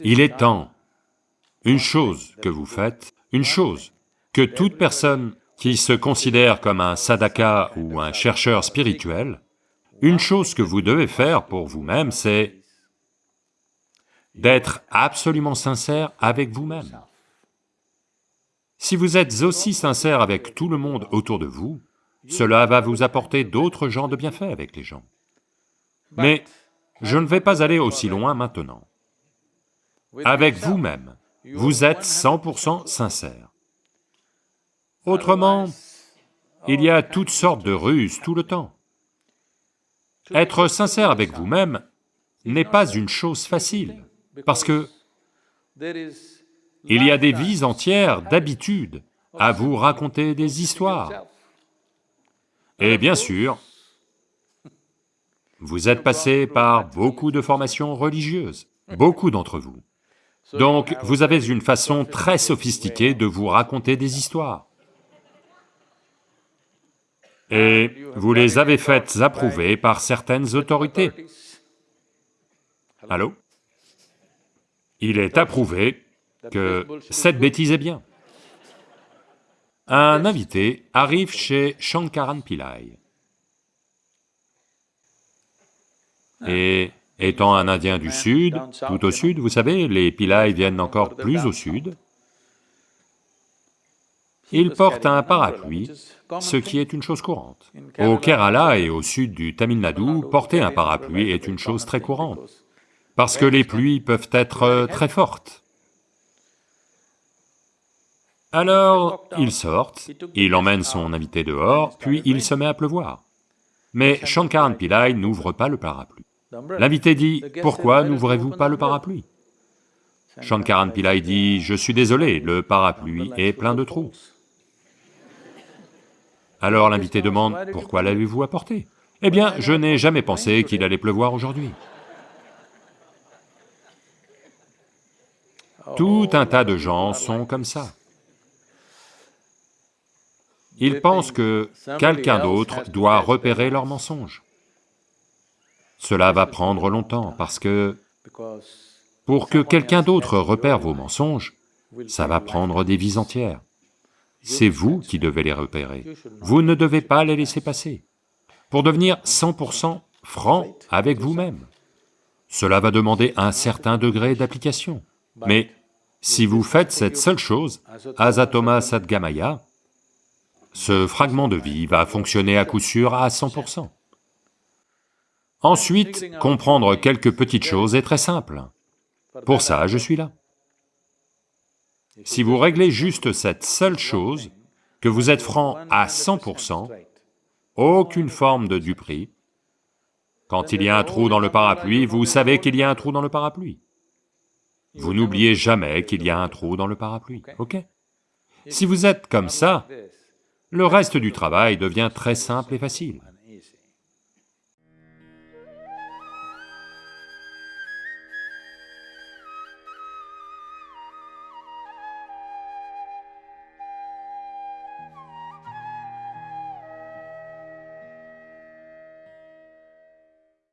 Il est temps, une chose que vous faites, une chose que toute personne qui se considère comme un sadhaka ou un chercheur spirituel, une chose que vous devez faire pour vous-même, c'est d'être absolument sincère avec vous-même. Si vous êtes aussi sincère avec tout le monde autour de vous, cela va vous apporter d'autres genres de bienfaits avec les gens. Mais je ne vais pas aller aussi loin maintenant. Avec vous-même, vous êtes 100% sincère. Autrement, il y a toutes sortes de ruses tout le temps. Être sincère avec vous-même n'est pas une chose facile, parce que il y a des vies entières d'habitude à vous raconter des histoires. Et bien sûr, vous êtes passé par beaucoup de formations religieuses, beaucoup d'entre vous. Donc, vous avez une façon très sophistiquée de vous raconter des histoires. Et vous les avez faites approuver par certaines autorités. Allô? Il est approuvé que cette bêtise est bien. Un invité arrive chez Shankaran Pillai. Et étant un Indien du sud, tout au sud, vous savez, les Pillai viennent encore plus au sud, il porte un parapluie, ce qui est une chose courante. Au Kerala et au sud du Tamil Nadu, porter un parapluie est une chose très courante, parce que les pluies peuvent être très fortes. Alors, ils sortent, il emmène son invité dehors, puis il se met à pleuvoir. Mais Shankaran Pillai n'ouvre pas le parapluie. L'invité dit, « Pourquoi n'ouvrez-vous pas le parapluie ?» Shankaran Pillai dit, « Je suis désolé, le parapluie est plein de trous. » Alors l'invité demande, « Pourquoi l'avez-vous apporté ?»« Eh bien, je n'ai jamais pensé qu'il allait pleuvoir aujourd'hui. » Tout un tas de gens sont comme ça. Ils pensent que quelqu'un d'autre doit repérer leurs mensonges. Cela va prendre longtemps parce que pour que quelqu'un d'autre repère vos mensonges, ça va prendre des vies entières. C'est vous qui devez les repérer, vous ne devez pas les laisser passer. Pour devenir 100% franc avec vous-même, cela va demander un certain degré d'application. Mais si vous faites cette seule chose, Asatoma Sadgamaya, ce fragment de vie va fonctionner à coup sûr à 100%. Ensuite, comprendre quelques petites choses est très simple. Pour ça, je suis là. Si vous réglez juste cette seule chose, que vous êtes franc à 100%, aucune forme de duperie, quand il y a un trou dans le parapluie, vous savez qu'il y a un trou dans le parapluie. Vous n'oubliez jamais qu'il y a un trou dans le parapluie, ok? Si vous êtes comme ça, le reste du travail devient très simple et facile.